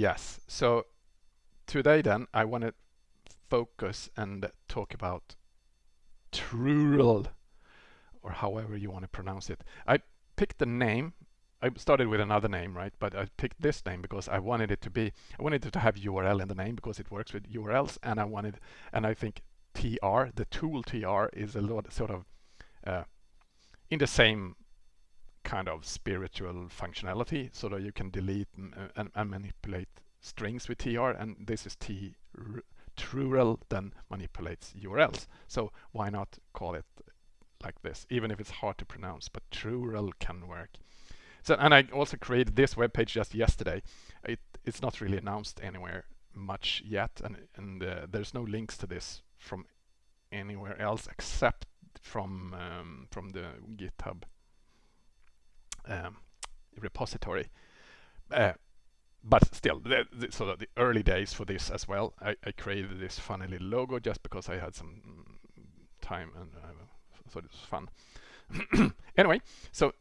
Yes. So today then I want to focus and talk about trurl or however you want to pronounce it. I picked the name. I started with another name, right? But I picked this name because I wanted it to be, I wanted it to have URL in the name because it works with URLs and I wanted, and I think TR, the tool TR is a lot sort of uh, in the same kind of spiritual functionality so that you can delete and, and manipulate strings with TR and this is T trurl then manipulates URLs. So why not call it like this, even if it's hard to pronounce, but trurl can work. So, and I also created this web page just yesterday. It, it's not really announced anywhere much yet, and, and uh, there's no links to this from anywhere else except from um, from the GitHub um, repository. Uh, but still, the, the, so the early days for this as well. I, I, created this funny little logo just because I had some time and I thought it was fun. anyway, so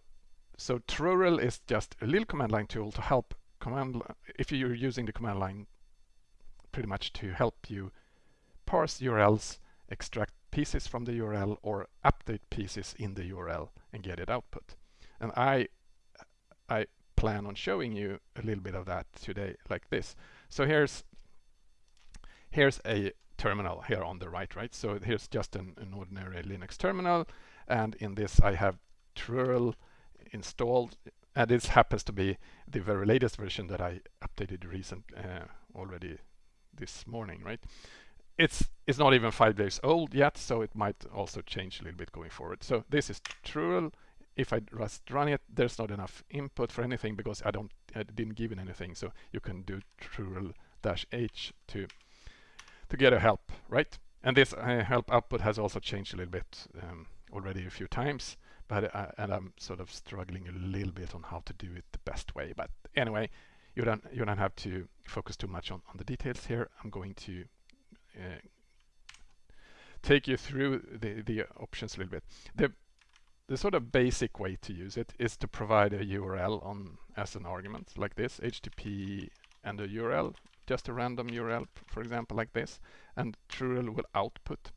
so trurl is just a little command line tool to help command if you're using the command line pretty much to help you parse URLs, extract pieces from the URL or update pieces in the URL and get it output. And I I plan on showing you a little bit of that today like this. So here's here's a terminal here on the right, right? So here's just an, an ordinary Linux terminal and in this I have trurl installed and this happens to be the very latest version that I updated recent uh, already this morning, right? It's it's not even five days old yet, so it might also change a little bit going forward. So this is trurl if I just run it, there's not enough input for anything because I don't, I didn't give it anything. So you can do trurl-h to to get a help, right? And this uh, help output has also changed a little bit um, already a few times, but uh, and I'm sort of struggling a little bit on how to do it the best way. But anyway, you don't you don't have to focus too much on on the details here. I'm going to uh, take you through the the options a little bit. The the sort of basic way to use it is to provide a URL on as an argument like this, HTTP and a URL, just a random URL, for example, like this, and trurl will output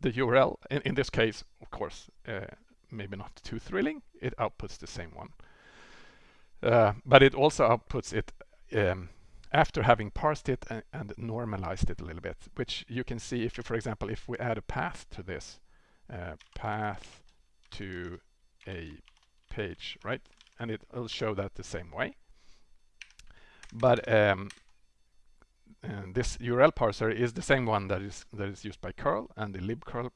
the URL. In, in this case, of course, uh, maybe not too thrilling, it outputs the same one. Uh, but it also outputs it um, after having parsed it and, and, normalized it a little bit, which you can see if you, for example, if we add a path to this, uh, path to a page, right? And it will show that the same way. But um, this URL parser is the same one that is that is used by curl and the libcurl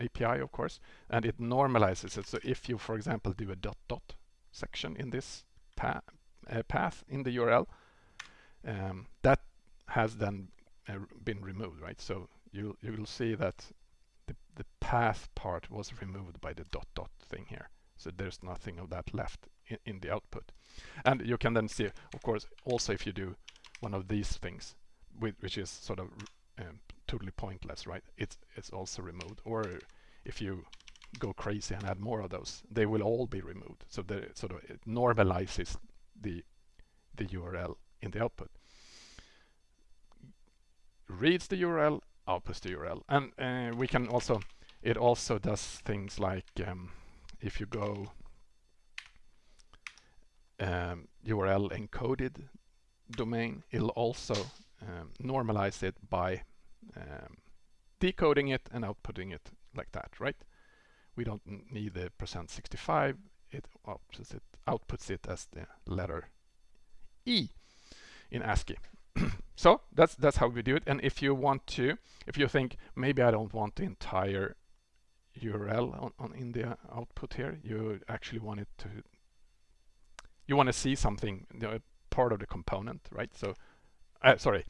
API, of course, and it normalizes it. So if you, for example, do a dot dot section in this pa uh, path in the URL, um, that has then uh, been removed, right? So you you will see that the, path part was removed by the dot dot thing here. So there's nothing of that left in, in the output. And you can then see, of course, also if you do one of these things, with, which is sort of um, totally pointless, right? It's, it's also removed. Or if you go crazy and add more of those, they will all be removed. So the sort of it normalizes the the URL in the output. Reads the URL, outputs the URL. And uh, we can also, it also does things like um, if you go um, URL encoded domain, it'll also um, normalize it by um, decoding it and outputting it like that, right? We don't need the percent 65, it outputs it, outputs it as the letter E in ASCII. so that's that's how we do it. And if you want to, if you think maybe I don't want the entire URL on, on in the output here, you actually want it to, you want to see something, you know, part of the component, right? So, uh, sorry,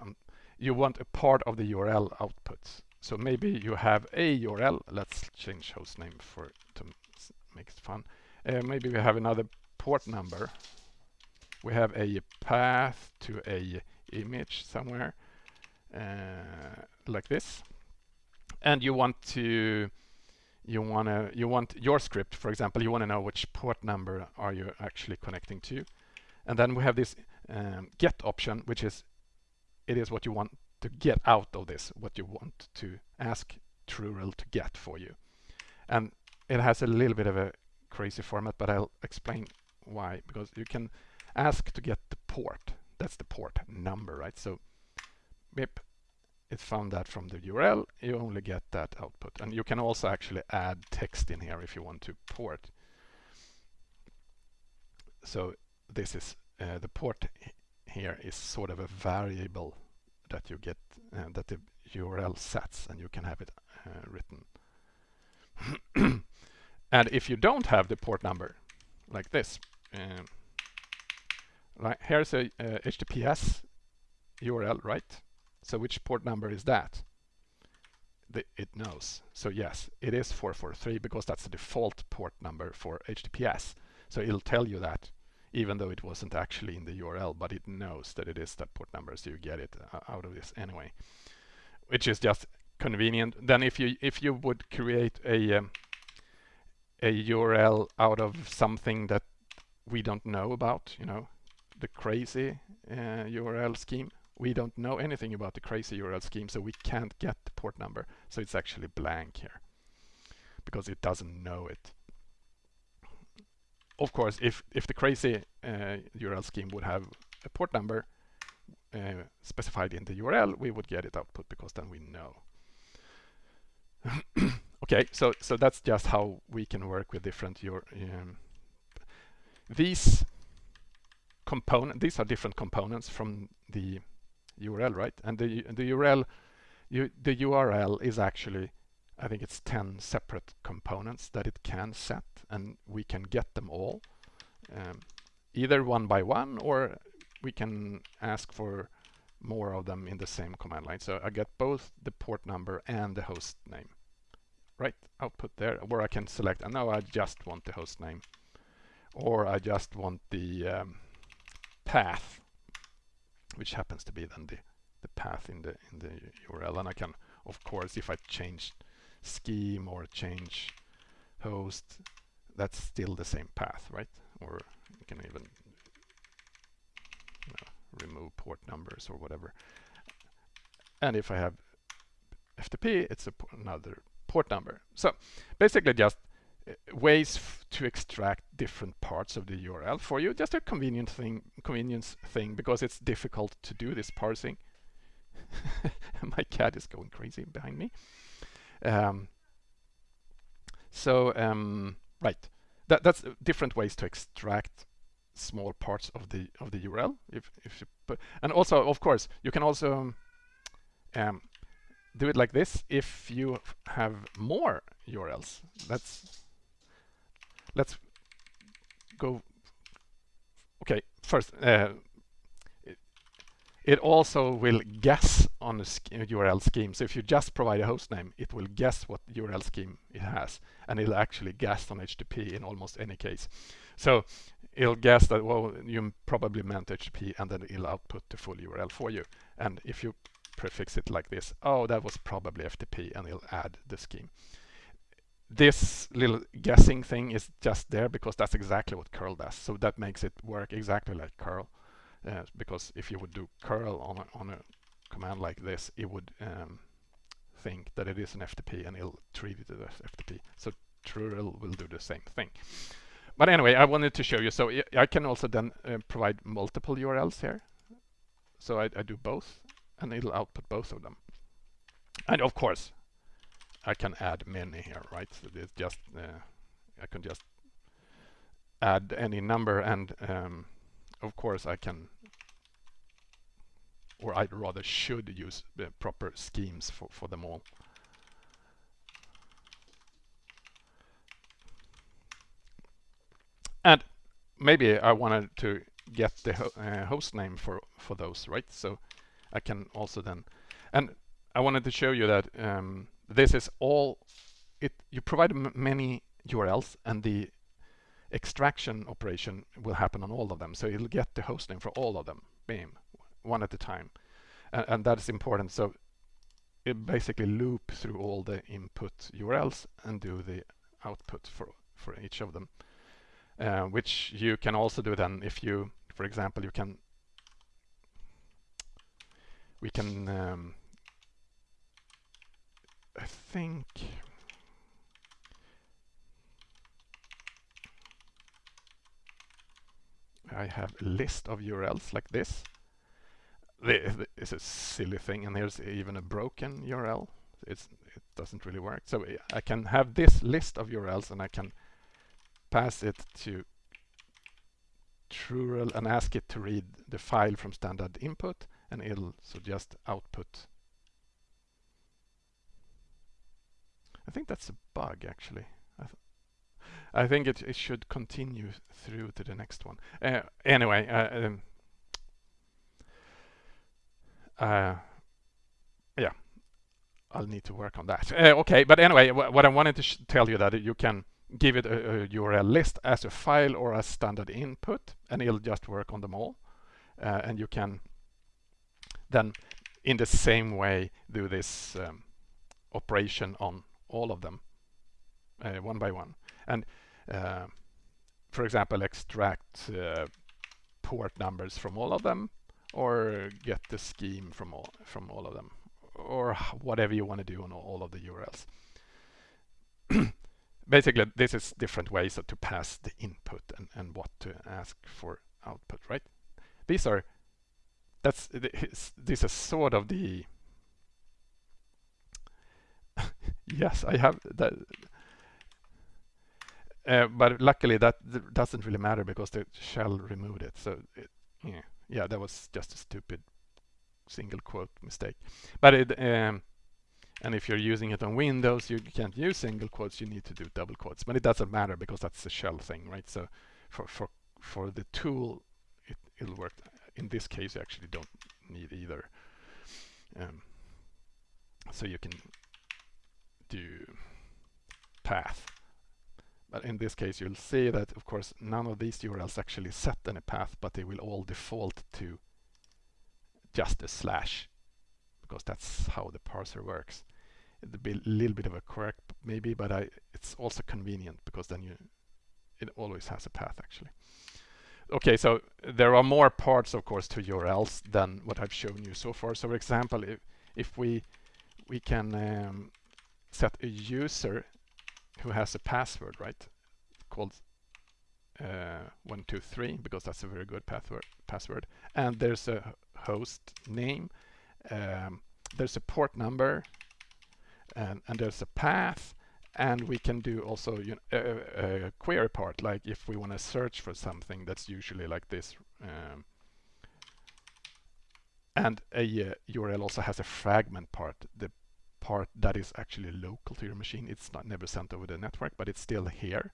um, you want a part of the URL outputs. So maybe you have a URL. Let's change hostname for to make it fun. Uh, maybe we have another port number we have a path to a image somewhere uh, like this and you want to you want to you want your script for example you want to know which port number are you actually connecting to and then we have this um, get option, which is it is what you want to get out of this, what you want to ask trurl to get for you. And it has a little bit of a crazy format, but I'll explain why. Because you can ask to get the port. That's the port number, right? So BIP, it found that from the URL. You only get that output. And you can also actually add text in here if you want to port. So this is uh, the port here is sort of a variable that you get uh, that the URL sets and you can have it uh, written. and if you don't have the port number like this, um, like here's a HTTPS URL, right? So which port number is that? The, it knows. So yes, it is 443 because that's the default port number for HTTPS. So it'll tell you that even though it wasn't actually in the URL, but it knows that it is that port number, so you get it uh, out of this anyway, which is just convenient. Then if you if you would create a um, a URL out of something that we don't know about, you know, the crazy uh, URL scheme, we don't know anything about the crazy URL scheme, so we can't get the port number. So it's actually blank here because it doesn't know it of course, if, if the crazy uh, URL scheme would have a port number uh, specified in the URL, we would get it output because then we know. okay, so so that's just how we can work with different your um, these component. These are different components from the URL, right? And the the URL, you, the URL is actually I think it's 10 separate components that it can set and we can get them all um, either one by one or we can ask for more of them in the same command line. So I get both the port number and the host name. Right, output there, where I can select, and now I just want the host name, or I just want the um, path, which happens to be then the, the path in the in the URL. And I can, of course, if I change scheme or change host, that's still the same path, right? Or you can even you know, remove port numbers or whatever. And if I have FTP, it's another port number. So basically just ways to extract different parts of the URL for you. Just a convenient thing, convenience thing, because it's difficult to do this parsing. My cat is going crazy behind me. Um, so um, right, that, that's different ways to extract small parts of the of the URL. If if you put, and also of course you can also um, do it like this if you have more URLs. Let's let's go. Okay, first uh, it also will guess on a URL scheme. So if you just provide a host name, it will guess what URL scheme it has, and it'll actually guess on HTTP in almost any case. So it'll guess that, well, you probably meant HTTP, and then it'll output the full URL for you. And if you prefix it like this, oh, that was probably FTP, and it'll add the scheme. This little guessing thing is just there because that's exactly what curl does. So that makes it work exactly like curl. Uh, because if you would do curl on a, on a command like this, it would um, think that it is an FTP and it'll treat it as FTP. So trurl will do the same thing. But anyway, I wanted to show you. So I can also then uh, provide multiple URLs here. So I, I do both and it'll output both of them. And of course, I can add many here, right? So it's just, uh, I can just add any number and um, of course I can or I rather should use the proper schemes for, for them all. And maybe I wanted to get the ho uh, host name for, for those, right? So I can also then, and I wanted to show you that um, this is all, it. you provide many URLs and the extraction operation will happen on all of them. So it'll get the host name for all of them, bam, one at a time. And, and that is important. So it basically loop through all the input URLs and do the output for, for each of them. Uh, which you can also do then if you, for example, you can we can um, I think I have a list of URLs like this. This is a silly thing, and here's even a broken URL. It's, it doesn't really work. So I can have this list of URLs, and I can pass it to trurl and ask it to read the file from standard input, and it'll suggest output. I think that's a bug, actually. I think it, it should continue through to the next one. Uh, anyway, uh, um, uh, yeah, I'll need to work on that. Uh, okay, but anyway, what I wanted to tell you that you can give it a, a, URL list as a file or as standard input, and it'll just work on them all. Uh, and you can then, in the same way, do this um, operation on all of them, uh, one by one. And uh, for example, extract uh, port numbers from all of them or get the scheme from all, from all of them or whatever you want to do on all of the URLs. Basically, this is different ways to pass the input and, and what to ask for output, right? These are, that's, this is sort of the, yes, I have that, uh, but luckily that doesn't really matter because the shell removed it. So it, yeah, yeah, that was just a stupid single quote mistake. But it, um, and if you're using it on Windows, you can't use single quotes. You need to do double quotes. But it doesn't matter because that's the shell thing, right? So for for for the tool, it it'll work. In this case, you actually don't need either. Um, so you can do path but in this case, you'll see that, of course, none of these URLs actually set any path, but they will all default to just a slash, because that's how the parser works. It'll be a little bit of a quirk, maybe, but I, it's also convenient because then you, it always has a path, actually. Okay, so there are more parts, of course, to URLs than what I've shown you so far. So, for example, if, if we we can um, set a user who has a password, right? Called uh, 123 because that's a very good password. Password, and there's a host name. Um, there's a port number, and, and there's a path, and we can do also you know, a, a, query part. Like if we want to search for something, that's usually like this. Um, and a uh, URL also has a fragment part. The part that is actually local to your machine. It's not never sent over the network, but it's still here.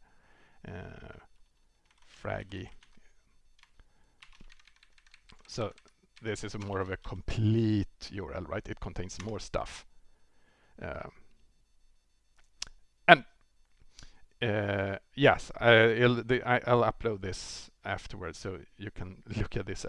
Uh, Fraggy. So this is more of a complete URL, right? It contains more stuff. Um, and uh, yes, I, will upload this afterwards so you can look at this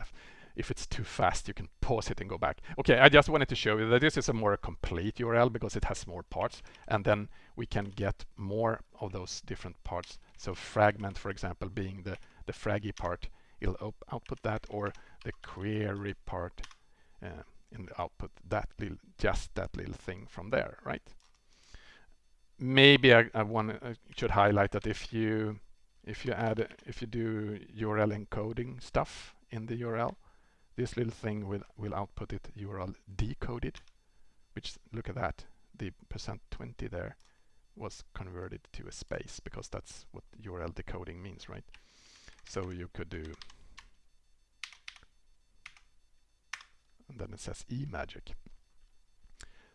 if it's too fast, you can pause it and go back. Okay, I just wanted to show you that this is a more complete URL because it has more parts and then we can get more of those different parts. So fragment, for example, being the, the fraggy part, it'll output that or the query part uh, output, that little, just that little thing from there, right? Maybe I, I want I should highlight that if you if you add if you do URL encoding stuff in the URL, this little thing will, will output it URL decoded, which look at that, the percent 20 there was converted to a space because that's what URL decoding means, right? So you could do, and then it says eMagic.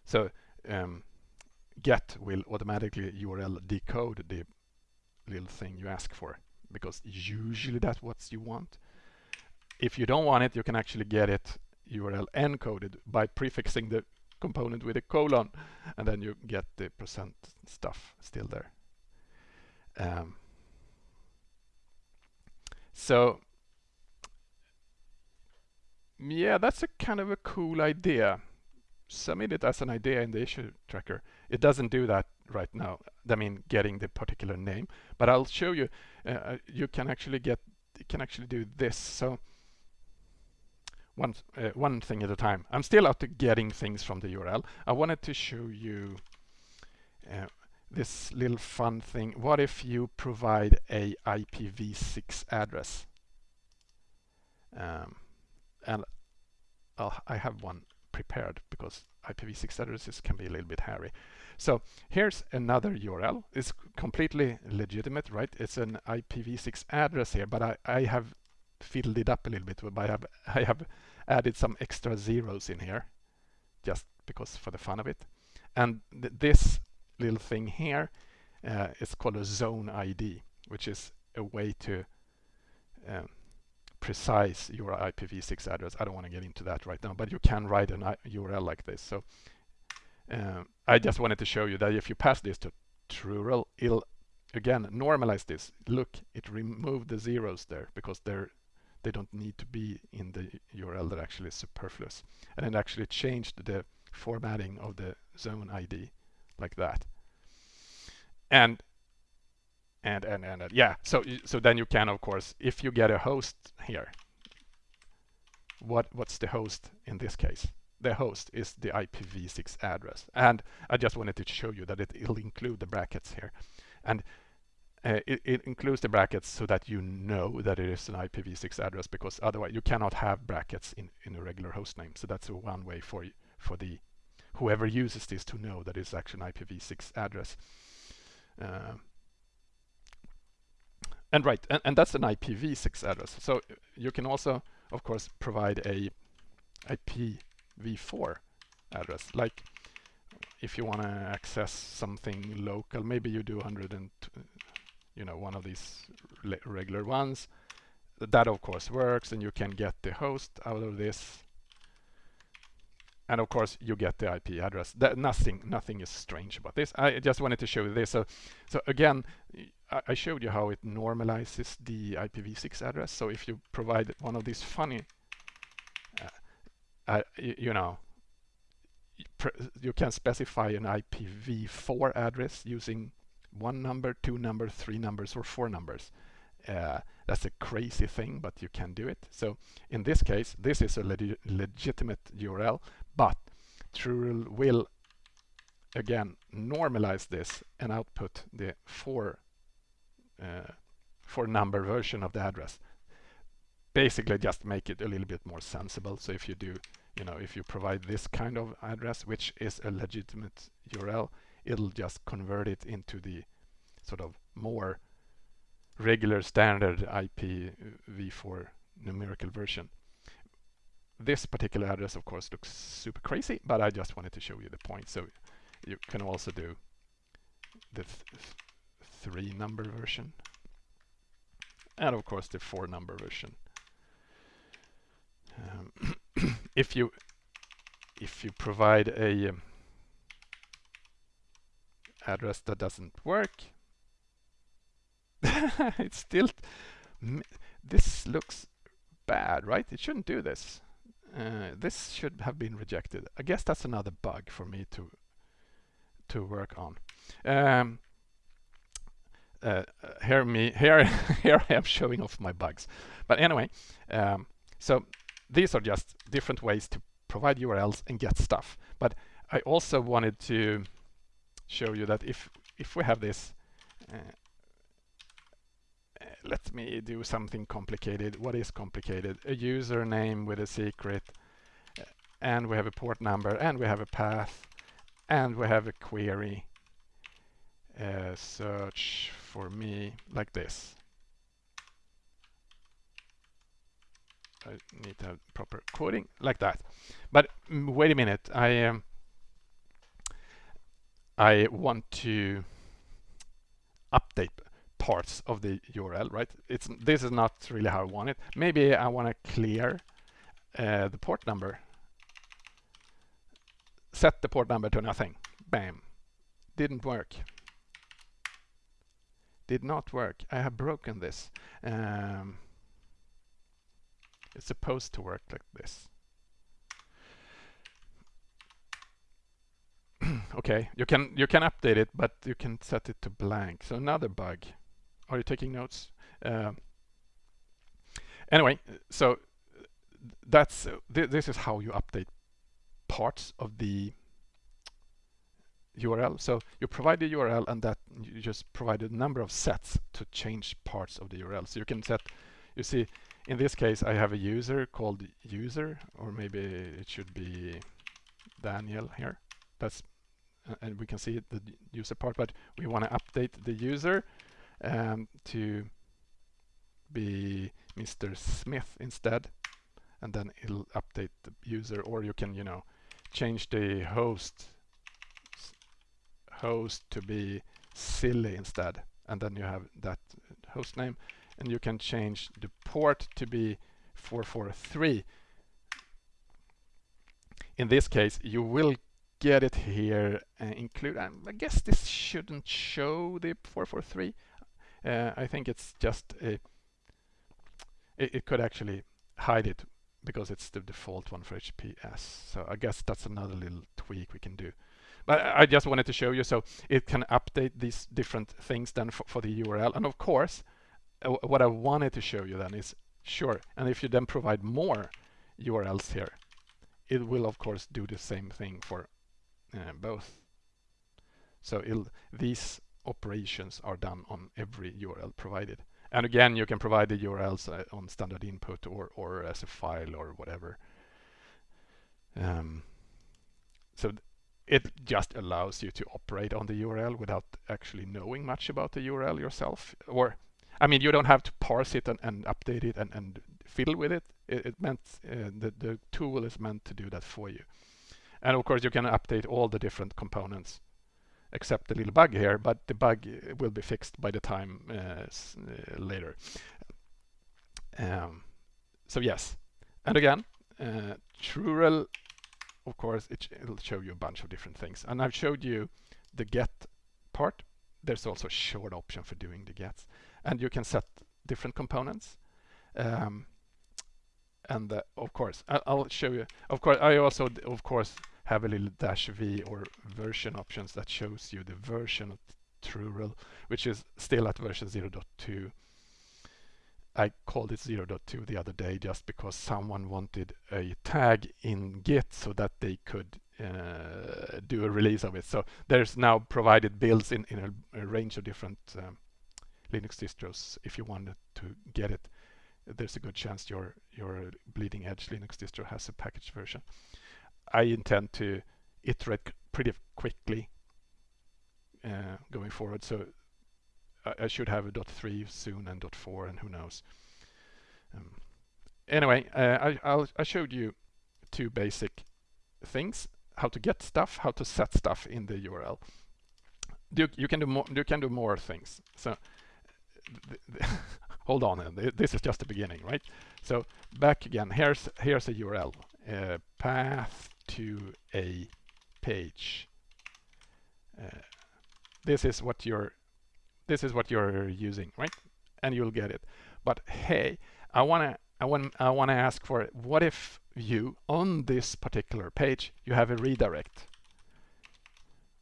So um, get will automatically URL decode the little thing you ask for because usually that's what you want if you don't want it, you can actually get it URL encoded by prefixing the component with a colon, and then you get the percent stuff still there. Um, so yeah, that's a kind of a cool idea. Submit it as an idea in the issue tracker. It doesn't do that right now. I mean, getting the particular name, but I'll show you. Uh, you can actually get, you can actually do this. So one, uh, one thing at a time. I'm still out to getting things from the URL. I wanted to show you uh, this little fun thing. What if you provide a IPv6 address? Um, and I'll, I have one prepared because IPv6 addresses can be a little bit hairy. So here's another URL. It's completely legitimate, right? It's an IPv6 address here, but I, I have fiddled it up a little bit. But I have, I have added some extra zeros in here just because for the fun of it. And th this little thing here uh, is called a zone ID, which is a way to um, precise your IPv6 address. I don't want to get into that right now, but you can write an URL like this. So um, I just wanted to show you that if you pass this to trurl, it'll again normalize this. Look, it removed the zeros there because they're they don't need to be in the URL. They're actually superfluous, and it actually changed the formatting of the zone ID like that. And and and and, yeah, so so then you can of course, if you get a host here, what what's the host in this case? the host is the IPv6 address. And I just wanted to show you that it, will include the brackets here. And uh, it, it, includes the brackets so that you know that it is an IPv6 address because otherwise you cannot have brackets in, in a regular host name. So that's one way for for the whoever uses this to know that it's actually an IPv6 address. Uh, and right, and, and that's an IPv6 address. So you can also, of course, provide a IP v4 address. Like if you want to access something local, maybe you do 100 and you know one of these regular ones. That of course works, and you can get the host out of this. And of course, you get the IP address. That nothing, nothing is strange about this. I just wanted to show you this. So, so again, I showed you how it normalizes the IPv6 address. So if you provide one of these funny uh, you know, you can specify an IPv4 address using one number, two numbers, three numbers, or four numbers. Uh, that's a crazy thing, but you can do it. So in this case, this is a leg legitimate URL, but trurl will again normalize this and output the four uh, four number version of the address basically just make it a little bit more sensible. So if you do, you know, if you provide this kind of address, which is a legitimate URL, it'll just convert it into the sort of more regular standard IPv4 numerical version. This particular address, of course, looks super crazy, but I just wanted to show you the point. So you can also do the th three number version and of course the four number version um, if you if you provide a um, address that doesn't work. It's still this looks bad right? It shouldn't do this. Uh, this should have been rejected. I guess that's another bug for me to to work on. Um, uh, here me here here I am showing off my bugs. But anyway um, so these are just different ways to provide URLs and get stuff. But I also wanted to show you that if if we have this, uh, uh, let me do something complicated. What is complicated? A username with a secret, uh, and we have a port number, and we have a path, and we have a query. Uh, search for me like this. I need to have proper coding like that. But mm, wait a minute, I um, I want to update parts of the URL, right? It's this is not really how I want it. Maybe I want to clear uh, the port number. Set the port number to nothing. Bam. Didn't work. Did not work. I have broken this. Um, it's supposed to work like this. okay, you can you can update it, but you can set it to blank. So another bug. Are you taking notes? Uh, anyway, so that's th this is how you update parts of the URL. So you provide the URL and that you just provide a number of sets to change parts of the URL. So you can set, you see, in this case I have a user called user, or maybe it should be Daniel here. That's and we can see the user part, but we want to update the user um, to be Mr. Smith instead, and then it'll update the user, or you can, you know, change the host host to be silly instead, and then you have that host name, and you can change the port to be 443. In this case, you will get it here uh, include I guess this shouldn't show the 443 uh, I think it's just a it, it, could actually hide it because it's the default one for HPS so I guess that's another little tweak we can do. But I just wanted to show you so it can update these different things then for, for the URL and of course uh, what I wanted to show you then is sure and if you then provide more URLs here it will of course do the same thing for both. So these operations are done on every URL provided. And again, you can provide the URLs uh, on standard input or, or as a file or whatever. Um, so it just allows you to operate on the URL without actually knowing much about the URL yourself. Or, I mean, you don't have to parse it and, and update it and, and fiddle with it. It, it meant uh, the, the tool is meant to do that for you. And of course you can update all the different components except the little bug here, but the bug uh, will be fixed by the time uh, uh, later. Um, so yes, and again, uh, trurl, of course, it will show you a bunch of different things. And I've showed you the get part. There's also a short option for doing the gets. And you can set different components. Um, and uh, of course, I'll, I'll show you. Of course, I also, of course, have a little dash v or version options that shows you the version of trurl, which is still at version 0.2. I called it 0.2 the other day just because someone wanted a tag in Git so that they could uh, do a release of it. So there's now provided builds in, in a, a range of different um, Linux distros. If you wanted to get it, there's a good chance your your bleeding edge Linux distro has a package version. I intend to iterate pretty quickly uh, going forward. So I, I, should have a dot three soon and dot four and who knows. Um, anyway, uh, I, I'll, I showed you two basic things: how to get stuff, how to set stuff in the URL. You, you can do more. You can do more things. So hold on, this is just the beginning, right? So back again. Here's here's a URL. Uh, path to a page. Uh, this is what you're this is what you're using, right? And you'll get it. But hey, I wanna I want I wanna ask for. What if you on this particular page you have a redirect,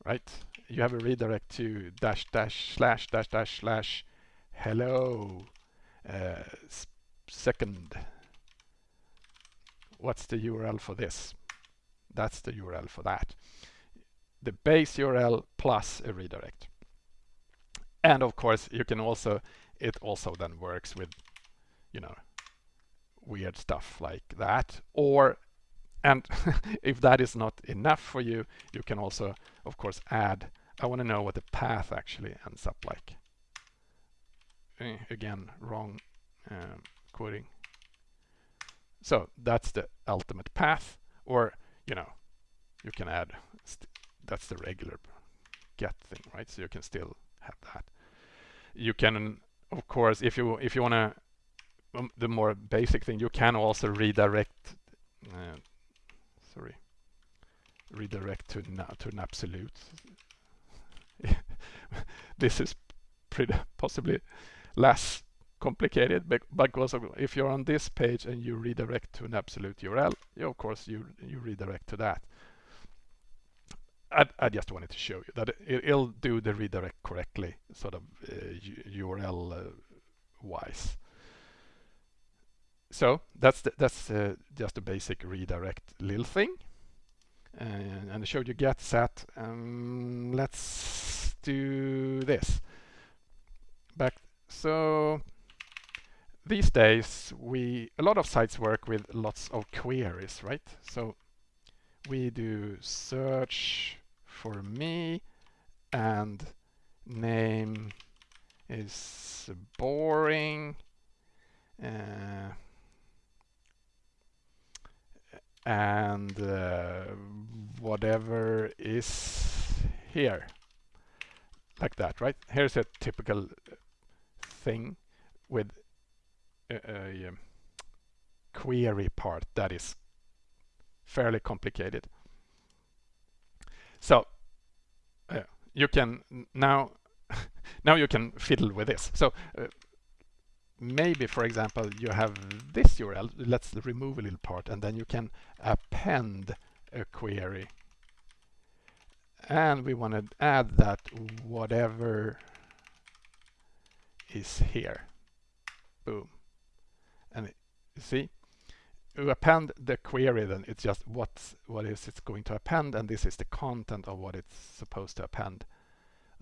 right? You have a redirect to dash dash slash dash dash slash hello uh, second. What's the URL for this? That's the URL for that. The base URL plus a redirect. And of course, you can also, it also then works with, you know, weird stuff like that. Or, and if that is not enough for you, you can also, of course, add, I want to know what the path actually ends up like. Eh, again, wrong um, quoting. So that's the ultimate path. Or you know, you can add, that's the regular get thing, right? So you can still have that. You can, of course, if you if you want to, um, the more basic thing, you can also redirect, uh, sorry, redirect to, now to an absolute. this is pretty possibly less complicated but because if you're on this page and you redirect to an absolute URL, you, of course you you redirect to that. I, I just wanted to show you that it, will do the redirect correctly, sort of uh, URL uh, wise. so that's the, that's uh, just a basic redirect little thing. Uh, and I showed you get set. Um, let's do this. Back so these days we a lot of sites work with lots of queries, right? So we do search for me and name is boring uh, and uh, whatever is here like that right here's a typical thing with a, a um, query part that is fairly complicated. So uh, you can now now you can fiddle with this. So uh, maybe for example you have this URL let's remove a little part and then you can append a query. And we want to add that whatever is here. Boom see you append the query then it's just what's what is it's going to append and this is the content of what it's supposed to append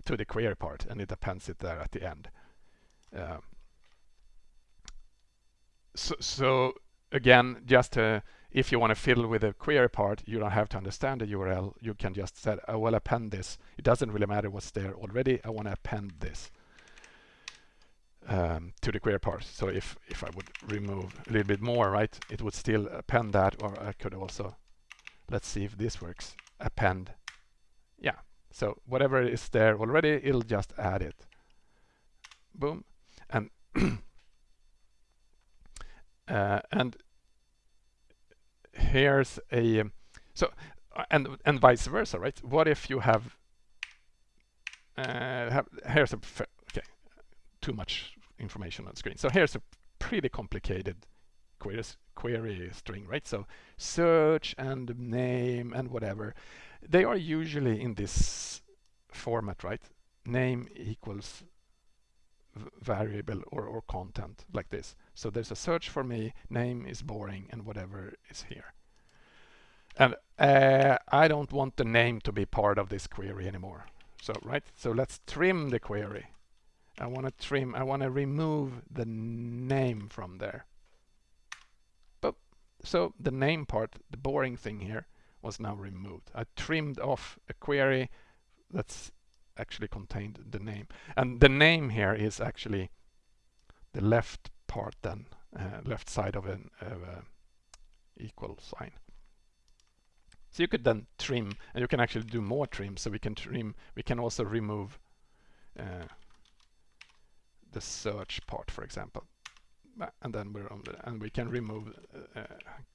to the query part and it appends it there at the end um, so, so again, just uh, if you want to fiddle with the query part, you don't have to understand the URL. You can just say, I will append this. It doesn't really matter what's there already. I want to append this um, to the query part. So if, if I would remove a little bit more, right, it would still append that, or I could also, let's see if this works, append. Yeah, so whatever is there already, it'll just add it. Boom. And Uh, and here's a so and and vice versa, right? What if you have uh, have here's a too much information on screen. So here's a pretty complicated query query string, right? So search and name and whatever they are usually in this format, right? Name equals variable or, or content like this. So there's a search for me, name is boring, and whatever is here. And uh, I don't want the name to be part of this query anymore. So, right, so let's trim the query. I want to trim, I want to remove the name from there. But, so the name part, the boring thing here, was now removed. I trimmed off a query that's actually contained the name. And the name here is actually the left part then, uh, left side of an uh, equal sign. So you could then trim, and you can actually do more trim. So we can trim, we can also remove uh, the search part, for example. And then we're on the, and we can remove uh,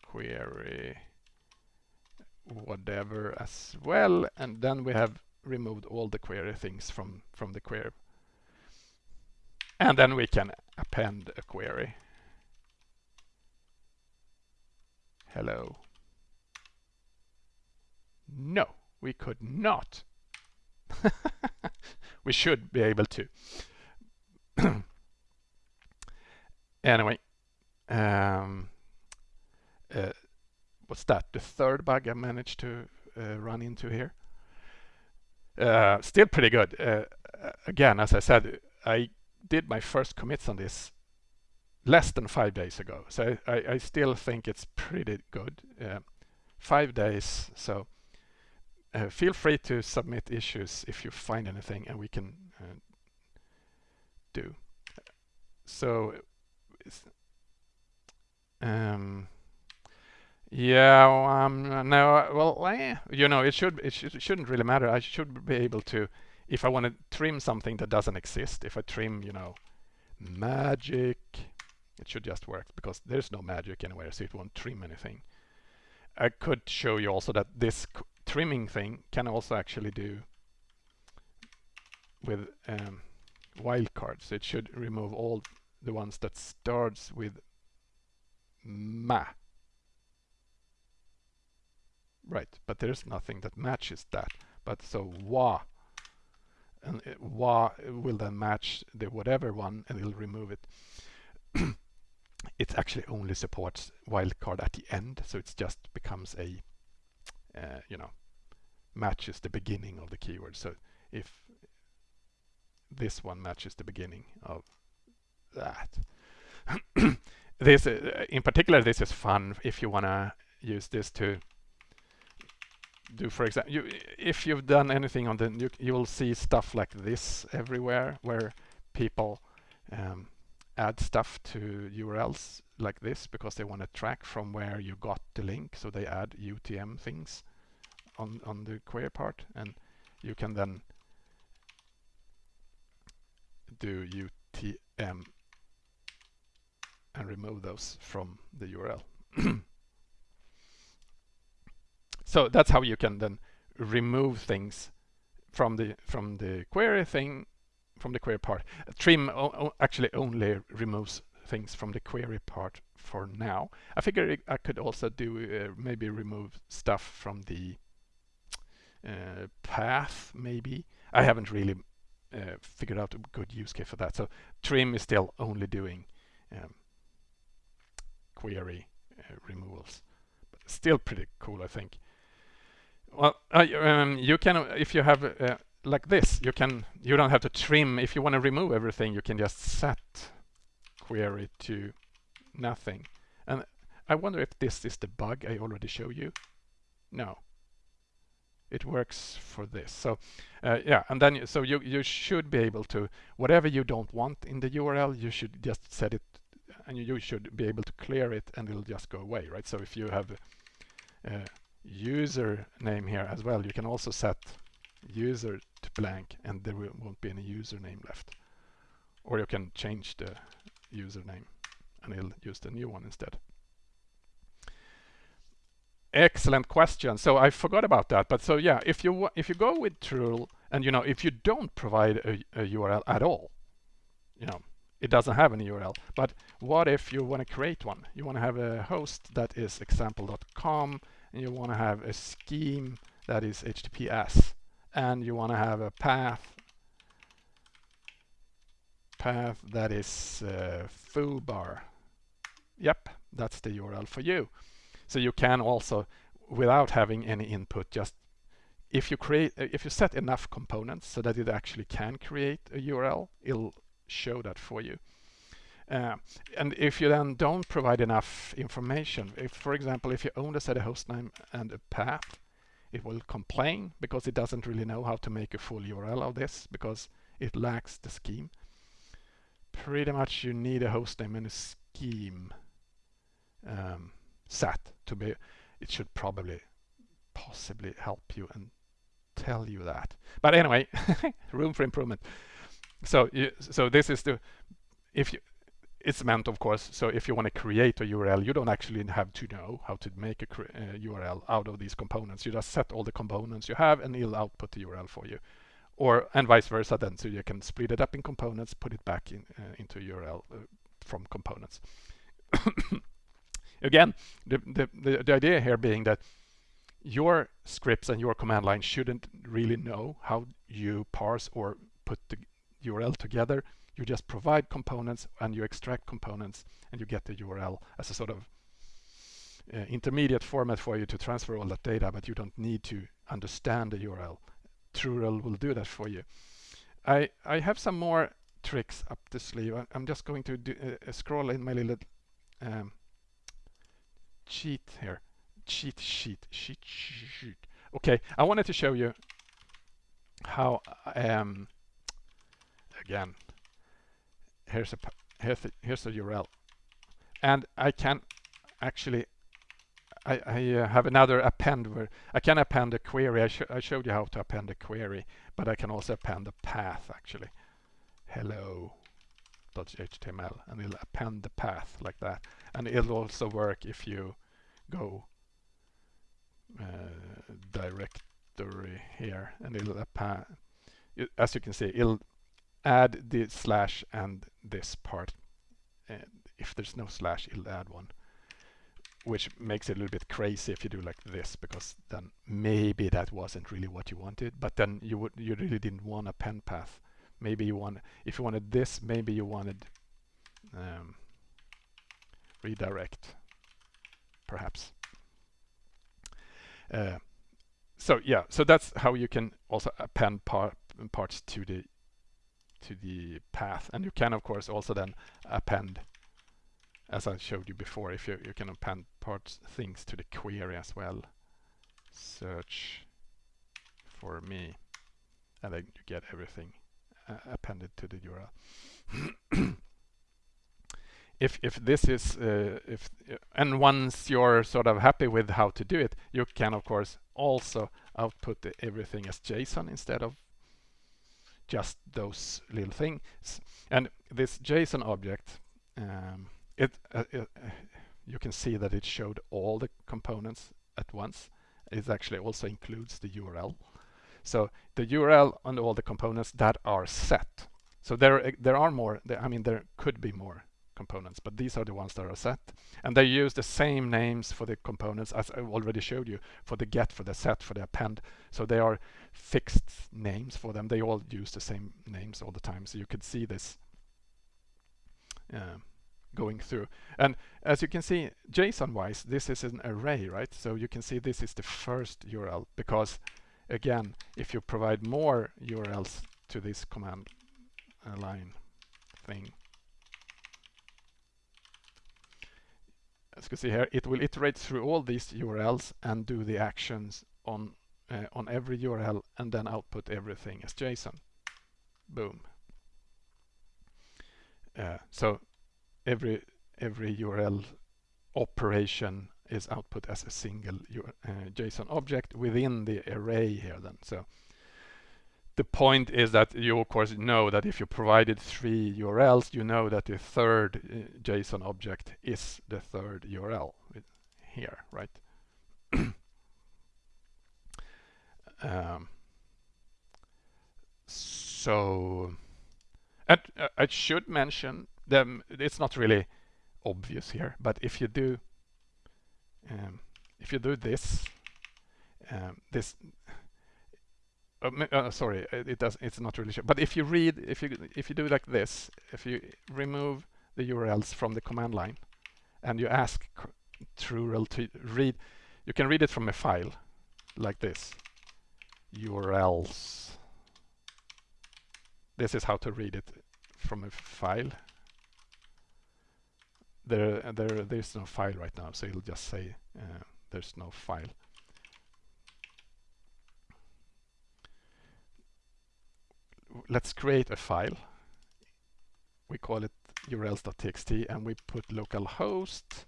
query whatever as well. And then we have removed all the query things from, from the query. And then we can append a query. Hello. No, we could not. we should be able to. anyway, um, uh, what's that? The third bug I managed to uh, run into here. Uh, still pretty good. Uh, again, as I said, I did my first commits on this less than five days ago. So I, I still think it's pretty good. Uh, five days. So uh, feel free to submit issues if you find anything and we can do. So um, yeah, um, no, well, eh, you know, it should it should, shouldn't really matter. I should be able to, if I want to trim something that doesn't exist, if I trim, you know, magic, it should just work because there's no magic anywhere, so it won't trim anything. I could show you also that this trimming thing can also actually do with um, wildcards. It should remove all the ones that starts with ma Right, but there's nothing that matches that. But so wa, and it, wa will then match the whatever one and it'll remove it. it actually only supports wildcard at the end, so it just becomes a, uh, you know, matches the beginning of the keyword. So if this one matches the beginning of that. this, uh, in particular, this is fun if you want to use this to do, for example, you, if you've done anything on the, you, you will see stuff like this everywhere where people um, add stuff to URLs like this because they want to track from where you got the link. So they add UTM things on, on the query part and you can then do UTM and remove those from the URL. so that's how you can then remove things from the from the query thing from the query part. Trim actually only removes things from the query part for now. I figure I could also do uh, maybe remove stuff from the uh, path maybe. I haven't really uh, figured out a good use case for that. So trim is still only doing um, query uh, removals, but still pretty cool, I think. Well, um, you can if you have uh, like this, you can you don't have to trim. If you want to remove everything, you can just set query to nothing. And I wonder if this is the bug I already showed you. No, it works for this. So uh, yeah, and then so you you should be able to whatever you don't want in the URL, you should just set it, and you should be able to clear it, and it'll just go away, right? So if you have a user name here as well, you can also set user to blank, and there won't be any username left. Or you can change the username, and it'll use the new one instead. Excellent question. So I forgot about that. But so yeah, if you if you go with trurl and you know if you don't provide a, a URL at all, you know it doesn't have any URL. But what if you want to create one? You want to have a host that is example.com, and you want to have a scheme that is HTTPS, and you want to have a path path that is uh, foobar. Yep, that's the URL for you. So you can also, without having any input, just if you create, if you set enough components so that it actually can create a URL, it'll show that for you. Uh, and if you then don't provide enough information, if for example, if you only set a host name and a path, it will complain because it doesn't really know how to make a full URL of this because it lacks the scheme. Pretty much you need a host name and a scheme. Um, set to be it should probably possibly help you and tell you that. But anyway room for improvement. So you, so this is the if you it's meant of course so if you want to create a URL you don't actually have to know how to make a uh, URL out of these components. You just set all the components you have and it'll output the URL for you. Or and vice versa then so you can split it up in components put it back in uh, into URL uh, from components again, the, the, the, the idea here being that your scripts and your command line shouldn't really know how you parse or put the URL together. You just provide components and you extract components and you get the URL as a sort of uh, intermediate format for you to transfer all that data, but you don't need to understand the URL. trurl will do that for you. I, I have some more tricks up the sleeve. I, am just going to do, uh, scroll in my little um, cheat here. Cheat sheet. Cheat sheet. Okay, I wanted to show you how um again here's a here's a, here's a URL and I can actually I, I uh, have another append where I can append a query I, sh I showed you how to append a query but I can also append a path actually hello .html and it'll append the path like that and it'll also work if you go uh, directory here and it'll append as you can see it'll add the slash and this part. And if there's no slash it'll add one which makes it a little bit crazy if you do like this because then maybe that wasn't really what you wanted but then you would you really didn't want a pen path. Maybe you want if you wanted this maybe you wanted um, redirect, perhaps. Uh, so yeah, so that's how you can also append par parts to the to the path, and you can of course also then append, as I showed you before, if you you can append parts things to the query as well. Search for me, and then you get everything uh, appended to the URL. if if this is uh, if and once you're sort of happy with how to do it, you can of course also output everything as JSON instead of just those little things. And this JSON object, um, it, uh, it uh, you can see that it showed all the components at once. It actually also includes the URL. So the URL and all the components that are set. So there there are more. I mean, there could be more components, but these are the ones that are set. And they use the same names for the components as I already showed you for the get, for the set, for the append. So they are fixed names for them. They all use the same names all the time. So you could see this uh, going through. And as you can see, JSON-wise, this is an array, right? So you can see this is the first URL because, again, if you provide more URLs to this command uh, line thing, as you can see here, it will iterate through all these URLs and do the actions on uh, on every URL and then output everything as JSON. Boom. Uh, so every every URL operation is output as a single uh, JSON object within the array here then. So the point is that you of course know that if you provided three URLs, you know that the third uh, JSON object is the third URL here, right? um, so, and uh, I should mention them. It's not really obvious here, but if you do, um, if you do this, um, this uh, uh, sorry, it, does. It's not really sure. But if you read, if you if you do like this, if you remove the URLs from the command line, and you ask trurl to read, you can read it from a file, like this. URLs. This is how to read it from a file. There, there, there's no file right now, so it'll just say uh, there's no file. Let's create a file. We call it urls.txt and we put localhost.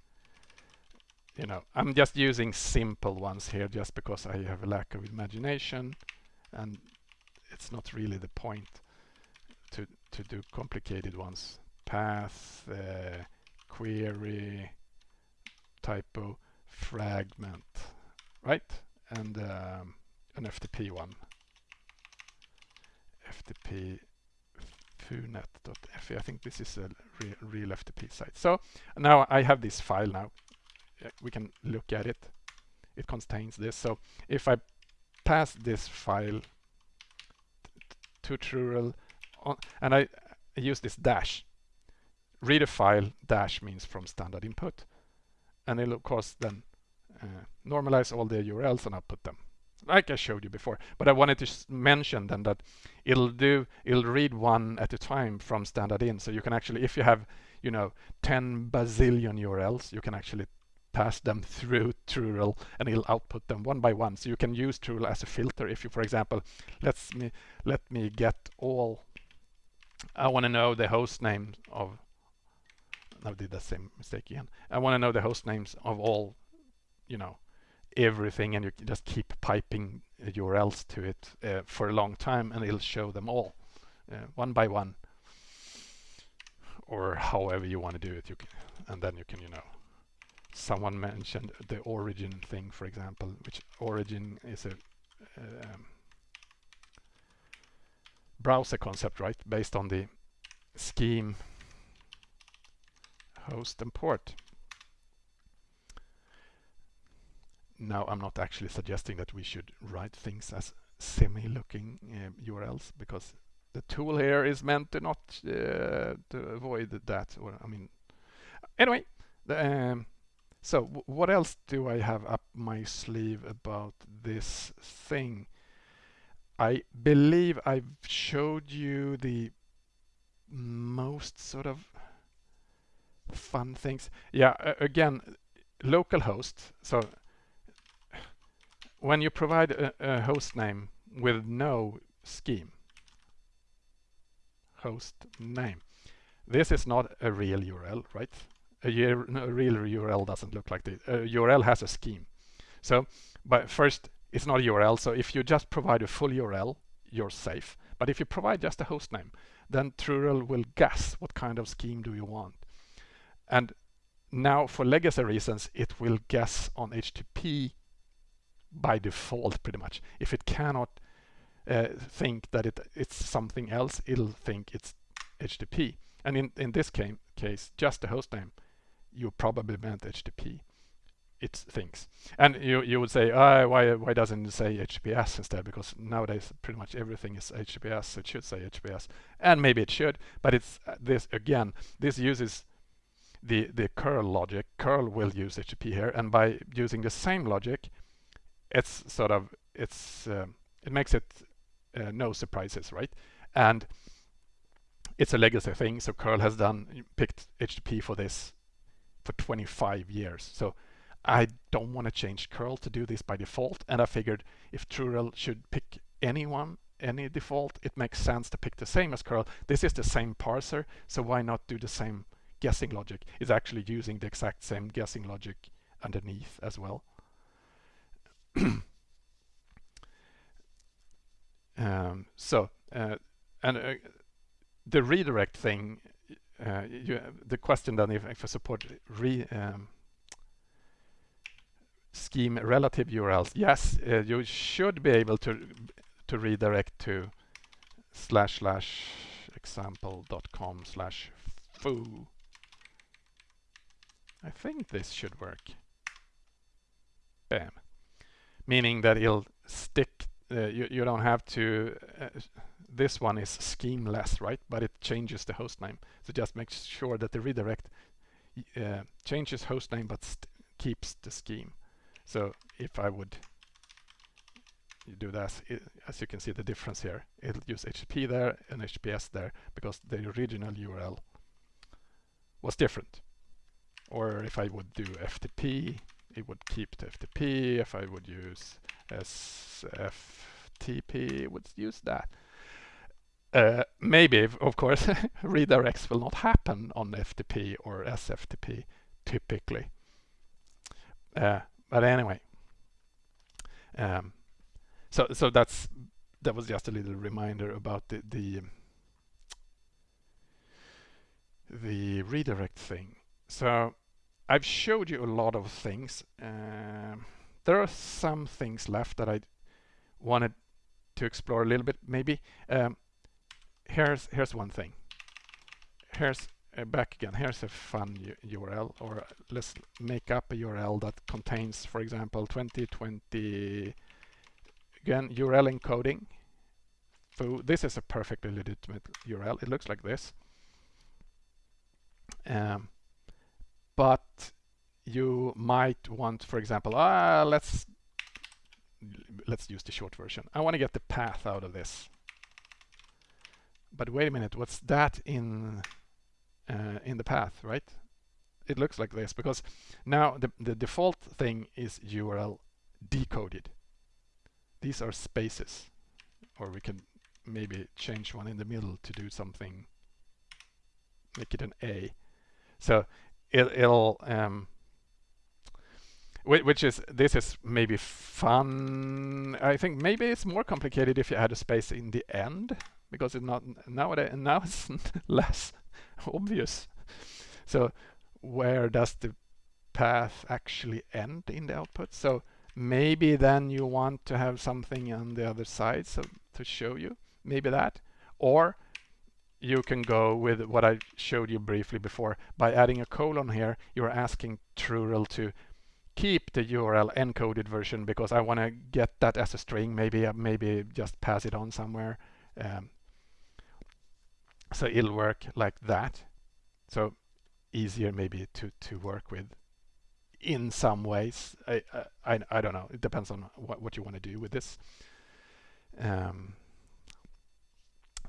You know, I'm just using simple ones here just because I have a lack of imagination and it's not really the point to, to do complicated ones. Path, uh, query, typo, fragment, right? And um, an FTP one ftp funet.fi. I think this is a re real FTP site. So now I have this file now. We can look at it. It contains this. So if I pass this file to trurl and I use this dash, read a file dash means from standard input. And it'll of course then uh, normalize all the URLs and output them like I showed you before. But I wanted to mention then that it'll do, it'll read one at a time from standard in. So you can actually, if you have, you know, 10 bazillion URLs, you can actually pass them through trurl and it'll output them one by one. So you can use trurl as a filter. If you, for example, let's me let me get all. I want to know the host name of. I did the same mistake again. I want to know the host names of all, you know, everything and you just keep piping URLs to it uh, for a long time and it'll show them all uh, one by one. Or however you want to do it you can and then you can you know someone mentioned the origin thing for example which origin is a um, browser concept right? Based on the scheme host and port now I'm not actually suggesting that we should write things as semi-looking uh, URLs because the tool here is meant to not uh, to avoid that or I mean anyway Um, so what else do I have up my sleeve about this thing? I believe I've showed you the most sort of fun things. Yeah, again, localhost. So when you provide a, a host name with no scheme, host name, this is not a real URL, right? A, a real URL doesn't look like this. A URL has a scheme. So, but first, it's not a URL. So if you just provide a full URL, you're safe. But if you provide just a host name, then trurl will guess what kind of scheme do you want. And now for legacy reasons, it will guess on HTTP by default pretty much. If it cannot uh, think that it, it's something else, it'll think it's HTTP. And in, in this case, case, just the host name, you probably meant HTTP. It thinks. And you, you would say, oh, why, why doesn't it say HTTPS instead? Because nowadays pretty much everything is HTTPS, so it should say HTTPS. And maybe it should, but it's uh, this again, this uses the, the curl logic. Curl will use HTTP here, and by using the same logic, it's sort of, it's uh, it makes it uh, no surprises, right? And it's a legacy thing, so curl has done, picked HTTP for this for 25 years. So I don't want to change curl to do this by default, and I figured if trurl should pick anyone any default, it makes sense to pick the same as curl. This is the same parser, so why not do the same guessing logic is actually using the exact same guessing logic underneath as well. um, so, uh, and uh, the redirect thing, uh, you, the question then if, if I support re, um, scheme relative URLs, yes, you should be able to to redirect to slash slash example.com slash foo I think this should work. Bam. Meaning that it'll stick, uh, you, you don't have to, uh, this one is schemeless, right? But it changes the host name. So just make sure that the redirect uh, changes host name but keeps the scheme. So if I would do that, it, as you can see the difference here, it'll use HTTP there and HTTPS there because the original URL was different. Or if I would do FTP, it would keep the FTP. If I would use SFTP, it would use that. Uh, maybe, of course, redirects will not happen on FTP or SFTP typically. Uh, but anyway, um, so so that's that was just a little reminder about the the the redirect thing. So I've showed you a lot of things. Um, there are some things left that I wanted to explore a little bit maybe. Um, here's here's one thing. Here's uh, back again. Here's a fun URL or let's make up a URL that contains for example 2020 again URL encoding. So this is a perfectly legitimate URL. It looks like this. Um, but you might want, for example, ah, let's let's use the short version. I want to get the path out of this. But wait a minute, what's that in uh, in the path, right? It looks like this because now the, the default thing is URL decoded. These are spaces, or we can maybe change one in the middle to do something, make it an A. So it, will um, which is this is maybe fun. I think maybe it's more complicated if you add a space in the end because it's not nowadays now it's less obvious. So where does the path actually end in the output? So maybe then you want to have something on the other side so to show you maybe that or you can go with what I showed you briefly before. By adding a colon here, you're asking trurl to keep the URL encoded version because I want to get that as a string, maybe uh, maybe just pass it on somewhere. Um, so it'll work like that. So easier maybe to to work with in some ways. I I, I don't know. It depends on what what you want to do with this. Um,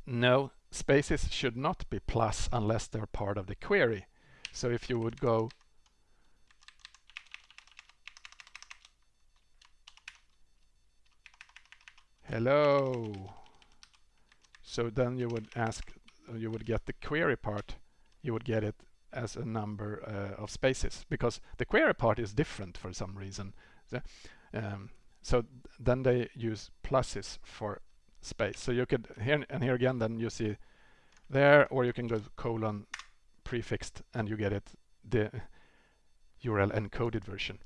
no, spaces should not be plus unless they're part of the query. So if you would go hello so then you would ask you would get the query part you would get it as a number uh, of spaces because the query part is different for some reason so, um, so then they use pluses for space so you could here and here again then you see there or you can go colon prefixed and you get it the URL encoded version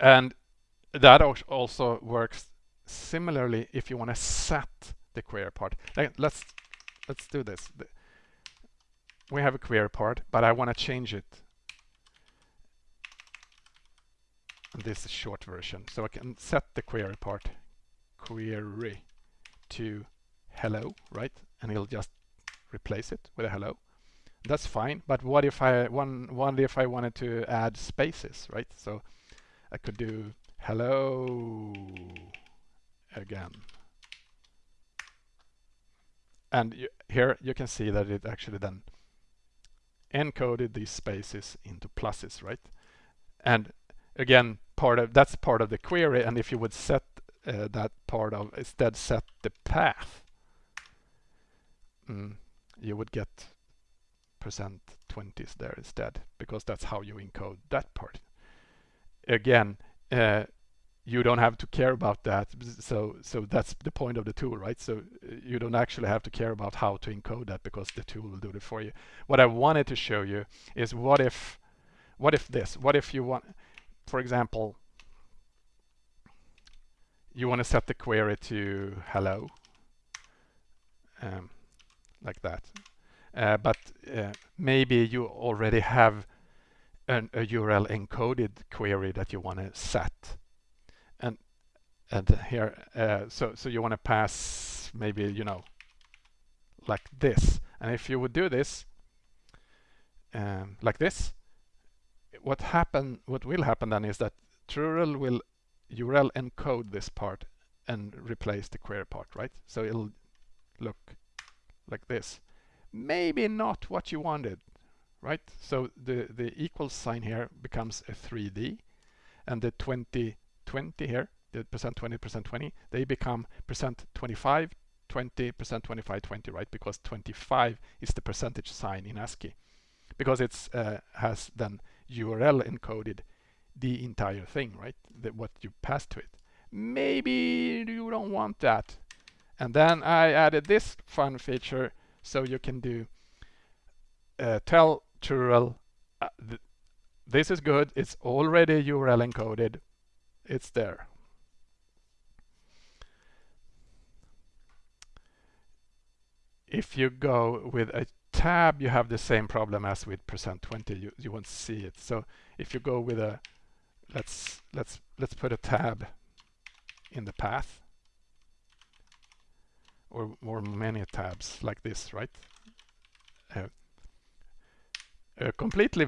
and that also works similarly if you want to set the query part. Let's let's do this. We have a query part, but I want to change it. And this is short version, so I can set the query part query to hello, right? And it'll just replace it with a hello. That's fine, but what if I one one if I wanted to add spaces, right? So I could do hello again. And you, here you can see that it actually then encoded these spaces into pluses, right? And again, part of that's part of the query. And if you would set uh, that part of instead set the path, mm, you would get percent 20s there instead because that's how you encode that part again, uh, you don't have to care about that. So, so that's the point of the tool, right? So uh, you don't actually have to care about how to encode that because the tool will do it for you. What I wanted to show you is what if, what if this? What if you want, for example, you want to set the query to hello, um, like that. Uh, but uh, maybe you already have an, a URL encoded query that you want to set. And and here, uh, so so you want to pass maybe you know like this. And if you would do this um, like this, what happen? What will happen then is that trurl will URL encode this part and replace the query part, right? So it'll look like this. Maybe not what you wanted, right? So the, the equal sign here becomes a 3D and the 20, 20 here, the percent 20, percent 20, they become percent 25, 20, percent 25, 20, right? Because 25 is the percentage sign in ASCII because it's uh, has then URL encoded the entire thing, right? The, what you pass to it. Maybe you don't want that. And then I added this fun feature so you can do uh, tell trurl, uh, th this is good. It's already URL encoded. It's there. If you go with a tab, you have the same problem as with percent 20. You, you won't see it. So if you go with a, let's, let's, let's put a tab in the path or, or many tabs like this, right? Uh, a completely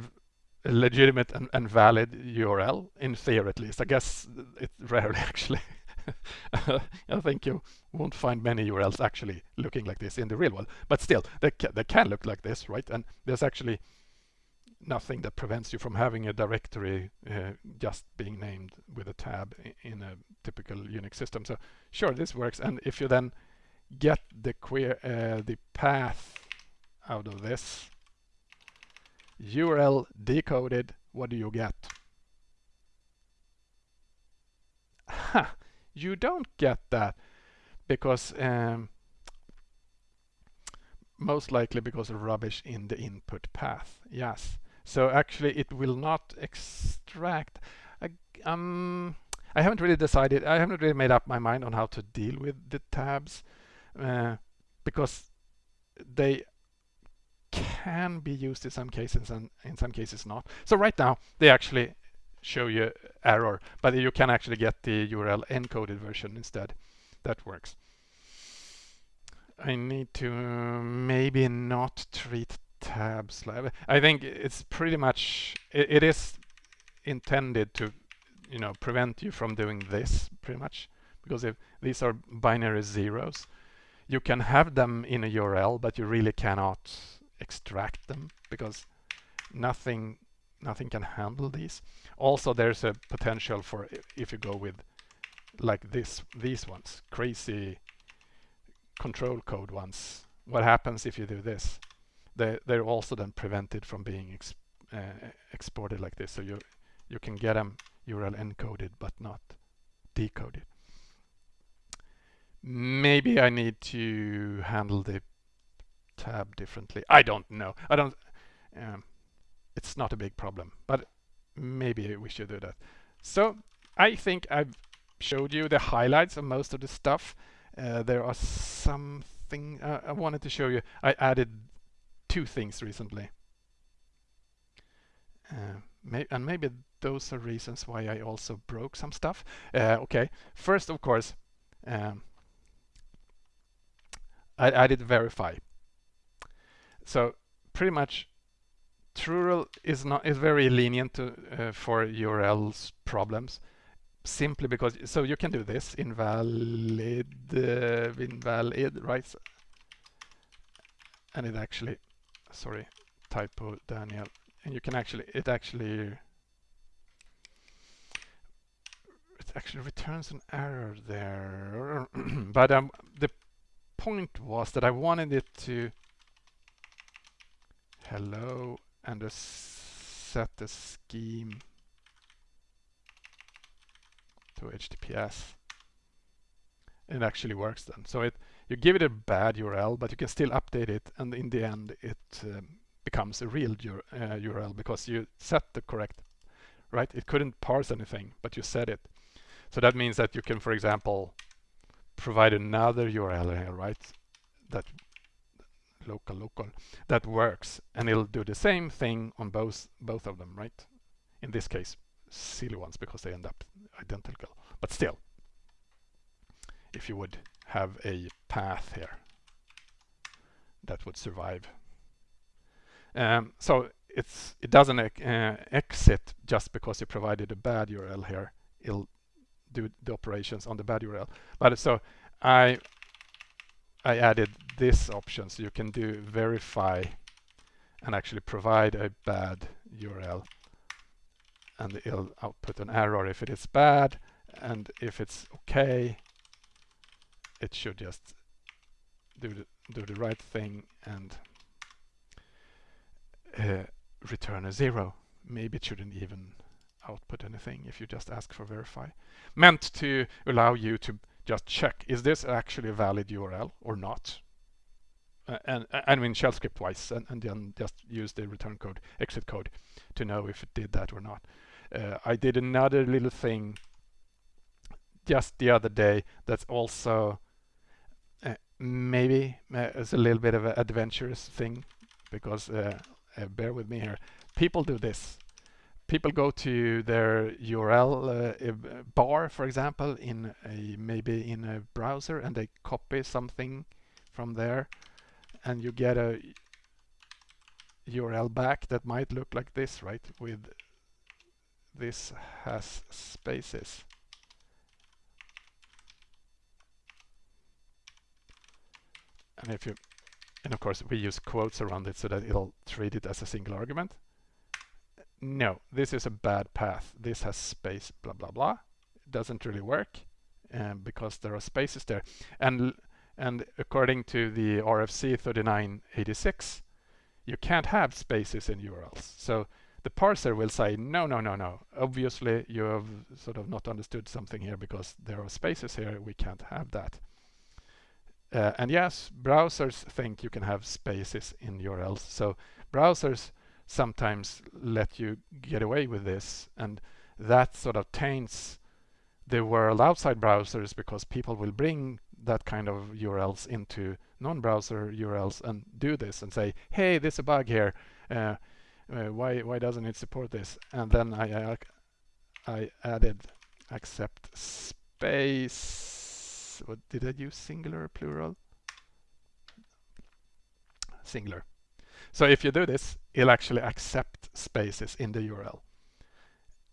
legitimate and, and, valid URL in theory at least. I guess it rarely actually. I think you won't find many URLs actually looking like this in the real world, but still they, ca they can look like this, right? And there's actually nothing that prevents you from having a directory uh, just being named with a tab in a typical Unix system. So sure, this works. And if you then get the queer uh, the path out of this, URL decoded, what do you get? Ha! You don't get that because um, most likely because of rubbish in the input path. Yes. So actually it will not extract. I, um, I haven't really decided, I haven't really made up my mind on how to deal with the tabs uh, because they can be used in some cases and in some cases not. So right now they actually show you error, but you can actually get the URL encoded version instead. That works. I need to maybe not treat tab slab. I think it's pretty much it, it is intended to you know prevent you from doing this pretty much because if these are binary zeros you can have them in a URL but you really cannot extract them because nothing nothing can handle these. Also there's a potential for if you go with like this these ones crazy control code ones. What happens if you do this they they're also then prevented from being uh, exported like this. So you you can get them URL encoded but not decoded. Maybe I need to handle the tab differently. I don't know. I don't um, it's not a big problem but maybe we should do that. So I think I've showed you the highlights of most of the stuff. Uh, there are something uh, I wanted to show you. I added two things recently. Uh, may and maybe those are reasons why I also broke some stuff. Uh, okay first of course um, I added verify. So pretty much trurl is not is very lenient to, uh, for URLs problems simply because so you can do this invalid uh, invalid right? And it actually sorry typo Daniel and you can actually it actually it actually returns an error there but um the point was that I wanted it to hello and set the scheme to HTTPS. It actually works then. So it you give it a bad URL, but you can still update it, and in the end, it um, becomes a real uh, URL because you set the correct, right? It couldn't parse anything, but you set it. So that means that you can, for example, provide another URL here, right? That local local that works and it'll do the same thing on both both of them right in this case silly ones because they end up identical but still if you would have a path here that would survive. Um, so it's it doesn't uh, exit just because you provided a bad URL here. It'll do the operations on the bad URL but so I I added this option. So you can do verify and actually provide a bad URL and it'll output an error if it is bad. And if it's okay it should just do the, do the right thing and uh, return a zero. Maybe it shouldn't even output anything if you just ask for verify. Meant to allow you to just check is this actually a valid URL or not? Uh, and I mean shell script wise and, and, then just use the return code exit code to know if it did that or not. Uh, I did another little thing just the other day that's also maybe uh, it's a little bit of an adventurous thing because uh, uh, bear with me here people do this people go to their URL uh, bar for example in a maybe in a browser and they copy something from there and you get a URL back that might look like this right with this has spaces. And if you, and of course we use quotes around it so that it'll treat it as a single argument. No, this is a bad path. This has space, blah, blah, blah. It doesn't really work um, because there are spaces there. And, and according to the RFC 3986, you can't have spaces in URLs. So the parser will say, no, no, no, no. Obviously, you have sort of not understood something here because there are spaces here. We can't have that. Uh, and yes, browsers think you can have spaces in URLs. So browsers sometimes let you get away with this. And that sort of taints the world outside browsers because people will bring that kind of URLs into non-browser URLs and do this and say, hey, there's a bug here. Uh, uh, why why doesn't it support this? And then I I, I added accept space. What did I use? Singular, plural? Singular. So if you do this, it'll actually accept spaces in the URL.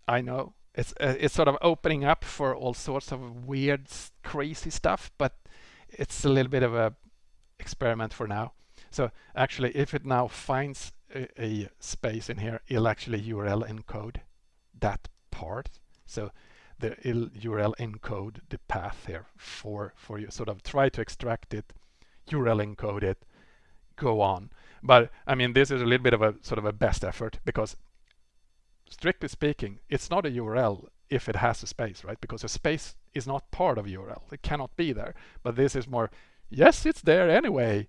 I know it's uh, it's sort of opening up for all sorts of weird, crazy stuff, but it's a little bit of a experiment for now. So actually, if it now finds a, a space in here, it'll actually URL encode that part. So the URL encode the path here for for you. Sort of try to extract it, URL encode it, go on. But I mean, this is a little bit of a sort of a best effort because strictly speaking, it's not a URL if it has a space, right? Because a space is not part of URL. It cannot be there. But this is more, yes, it's there anyway.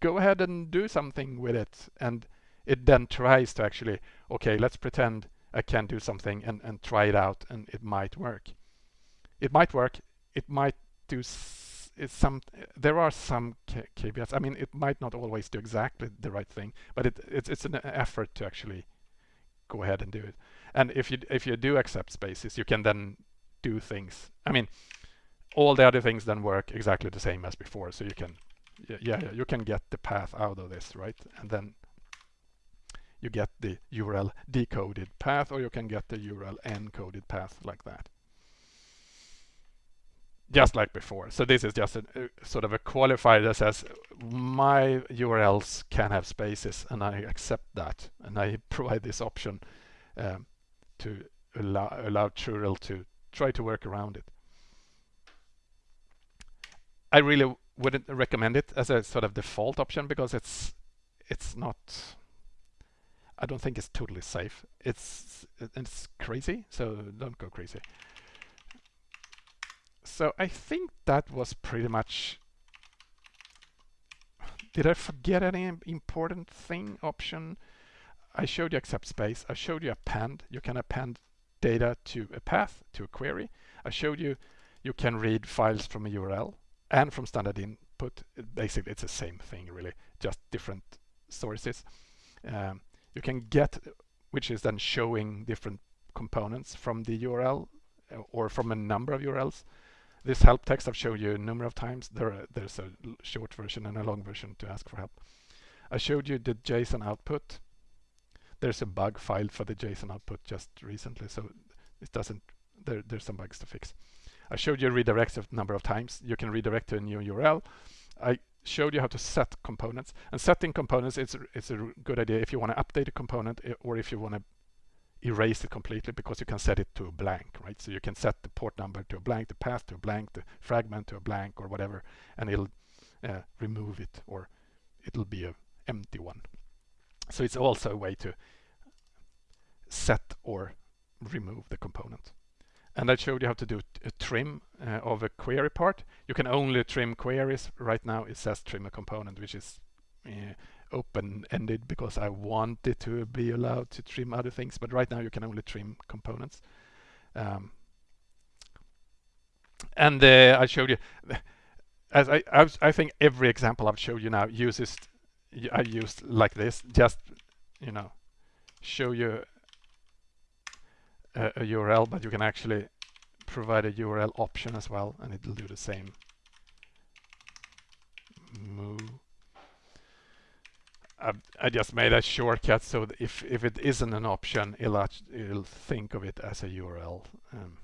Go ahead and do something with it. And it then tries to actually, okay, let's pretend I can do something and, and try it out and it might work. It might work. It might do some, there are some caveats. I mean, it might not always do exactly the right thing, but it, it's, it's an effort to actually go ahead and do it. And if you if you do accept spaces, you can then do things. I mean, all the other things then work exactly the same as before. So you can, yeah, yeah, you can get the path out of this, right? And then you get the URL decoded path, or you can get the URL encoded path like that. Just like before. So this is just a, a sort of a qualifier that says my URLs can have spaces, and I accept that, and I provide this option um, to allow, allow to try to work around it. I really wouldn't recommend it as a sort of default option because it's it's not I don't think it's totally safe. It's it's crazy, so don't go crazy. So I think that was pretty much did I forget any important thing option? I showed you accept space. I showed you append. You can append data to a path, to a query. I showed you you can read files from a URL and from standard input. Basically, it's the same thing, really, just different sources. Um, you can get, which is then showing different components from the URL uh, or from a number of URLs. This help text I've showed you a number of times. There, there's a short version and a long version to ask for help. I showed you the JSON output there's a bug filed for the JSON output just recently, so it doesn't, there, there's some bugs to fix. I showed you redirects a number of times. You can redirect to a new URL. I showed you how to set components. And setting components, is it's a good idea if you want to update a component eh, or if you want to erase it completely because you can set it to a blank, right? So you can set the port number to a blank, the path to a blank, the fragment to a blank or whatever, and it'll uh, remove it or it'll be a empty one. So it's also a way to set or remove the component. And I showed you how to do a trim uh, of a query part. You can only trim queries. Right now it says trim a component, which is uh, open-ended because I wanted to be allowed to trim other things. But right now you can only trim components. Um, and uh, I showed you, as I, I, I, think every example I've showed you now uses I used like this, just, you know, show you a, URL, but you can actually provide a URL option as well, and it'll do the same. Move. I, I just made a shortcut so if if it isn't an option, it'll it'll think of it as a URL, um,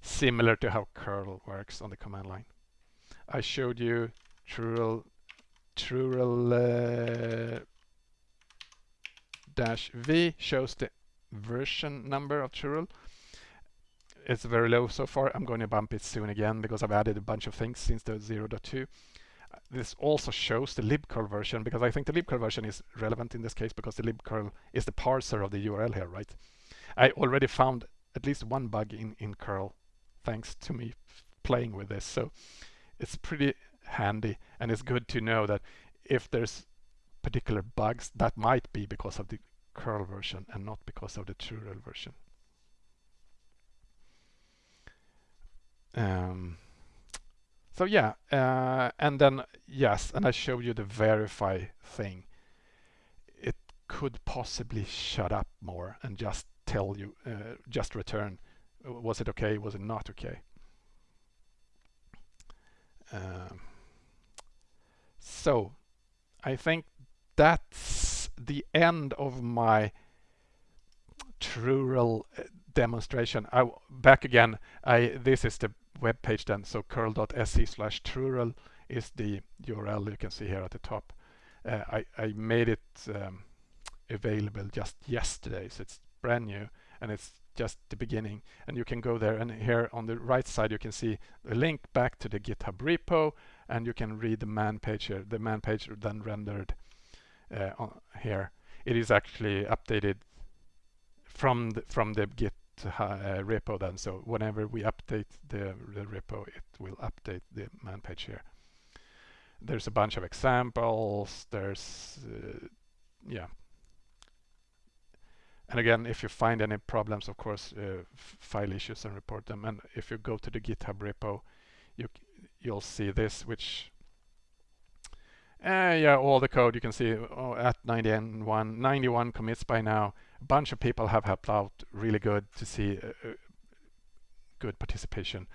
similar to how curl works on the command line. I showed you trurl trurl uh, dash V shows the version number of trurl. It's very low so far. I'm going to bump it soon again because I've added a bunch of things since the 0.2. This also shows the libcurl version because I think the libcurl version is relevant in this case because the libcurl is the parser of the URL here, right? I already found at least one bug in, in curl thanks to me playing with this. So it's pretty handy and it's good to know that if there's particular bugs that might be because of the curl version and not because of the true trurl version. Um, so yeah, uh, and then yes, and I showed you the verify thing. It could possibly shut up more and just tell you, uh, just return, was it okay, was it not okay? Um, so I think that's the end of my trurl uh, demonstration. I back again. I this is the web page then. So curl.se slash trurl is the URL you can see here at the top. Uh, I I made it um, available just yesterday, so it's brand new and it's just the beginning. And you can go there and here on the right side you can see a link back to the GitHub repo and you can read the man page here. The man page then rendered uh, here. It is actually updated from the, from the Git uh, repo then. So whenever we update the, the repo, it will update the man page here. There's a bunch of examples. There's, uh, yeah. And again, if you find any problems, of course, uh, file issues and report them. And if you go to the GitHub repo, you you'll see this, which uh, yeah, all the code you can see oh, at 91, 91 commits by now. A bunch of people have helped out. Really good to see uh, uh good participation.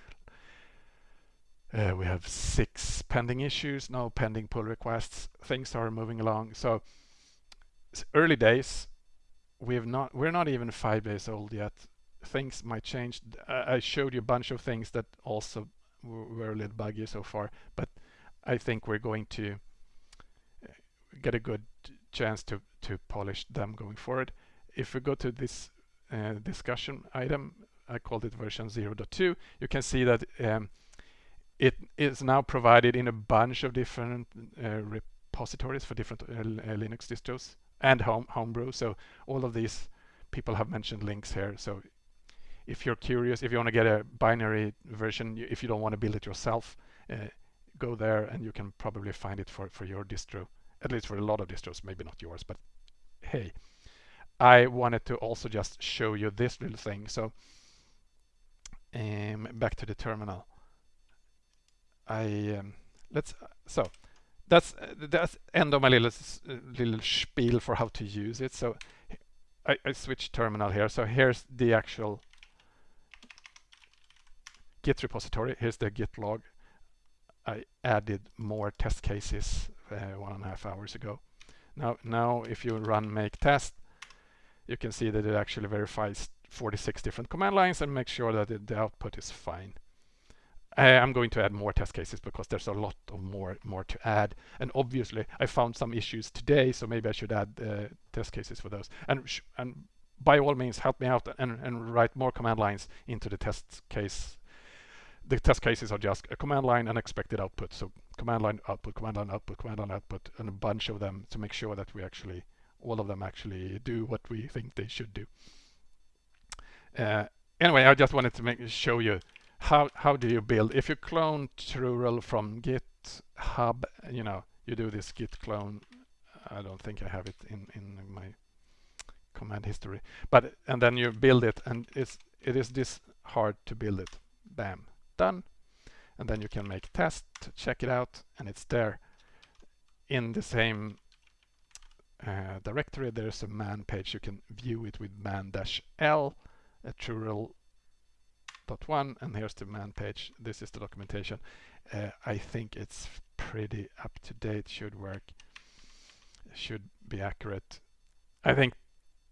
Uh, we have six pending issues, no pending pull requests. Things are moving along. So early days. We've not. We're not even five days old yet. Things might change. I showed you a bunch of things that also were a little buggy so far, but I think we're going to get a good chance to, to polish them going forward. If we go to this uh, discussion item, I called it version 0.2, you can see that um, it is now provided in a bunch of different uh, repositories for different uh, uh, Linux distros and home homebrew. So all of these people have mentioned links here. So if you're curious, if you want to get a binary version, if you don't want to build it yourself, uh, go there and you can probably find it for, for your distro at least for a lot of distros, maybe not yours, but hey, I wanted to also just show you this little thing. So um, back to the terminal. I um, let's so that's that's end of my little little spiel for how to use it. So I, I switch terminal here. So here's the actual Git repository. Here's the Git log. I added more test cases uh, one and a half hours ago. Now, now if you run make test, you can see that it actually verifies 46 different command lines and makes sure that it, the output is fine. I, I'm going to add more test cases because there's a lot of more more to add. And obviously, I found some issues today, so maybe I should add uh, test cases for those. And and by all means, help me out and, and write more command lines into the test case the test cases are just a command line and expected output. So command line output, command line output, command line output, and a bunch of them to make sure that we actually, all of them actually do what we think they should do. Uh, anyway, I just wanted to make show you how how do you build if you clone trurl from GitHub, you know, you do this git clone. I don't think I have it in in my command history, but and then you build it, and it's it is this hard to build it. Bam, done. And then you can make test, check it out, and it's there. In the same uh, directory, there's a man page. You can view it with man-l, a trurl.one, and here's the man page. This is the documentation. Uh, I think it's pretty up to date, should work, should be accurate. I think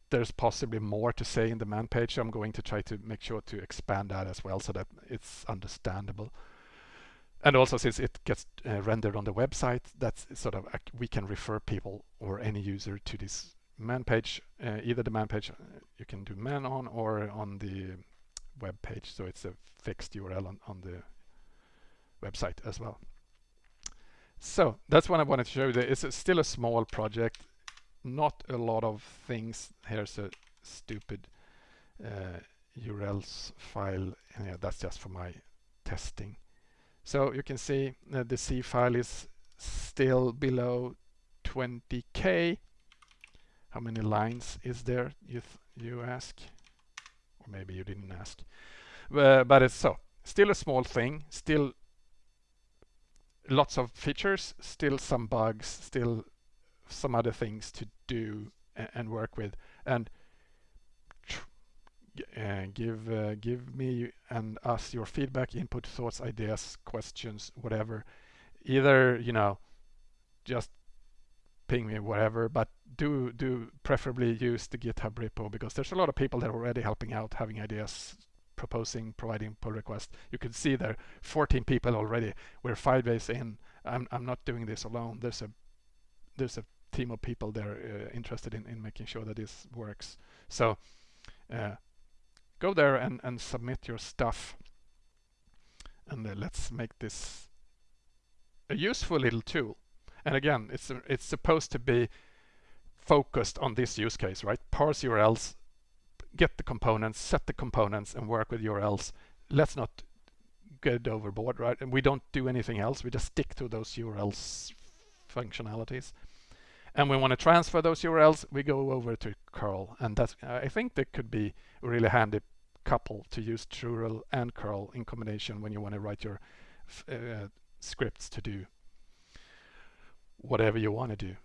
there's possibly more to say in the man page. I'm going to try to make sure to expand that as well so that it's understandable. And also since it gets uh, rendered on the website, that's sort of, we can refer people or any user to this man page, uh, either the man page uh, you can do man on or on the web page. So it's a fixed URL on, on the website as well. So that's what I wanted to show you. It's a, still a small project not a lot of things. Here's a stupid uh, URLs file. Yeah, that's just for my testing. So you can see uh, the C file is still below 20k. How many lines is there, you, you ask? Or maybe you didn't ask. Uh, but it's so, still a small thing, still lots of features, still some bugs, still some other things to do and work with and uh, give uh, give me and us your feedback input thoughts ideas questions whatever. Either you know just ping me whatever but do do preferably use the github repo because there's a lot of people that are already helping out having ideas proposing providing pull requests. You can see there 14 people already. We're five days in. I'm, I'm not doing this alone. There's a there's a team of people there uh, interested in, in making sure that this works. So uh, go there and, and submit your stuff and uh, let's make this a useful little tool and again, it's it's supposed to be focused on this use case, right? Parse URLs, get the components, set the components, and work with URLs. Let's not get overboard, right? And we don't do anything else. We just stick to those URLs functionalities. And we want to transfer those URLs, we go over to curl. And that's, I think that could be a really handy couple to use trurl and curl in combination when you want to write your uh, scripts to do whatever you want to do.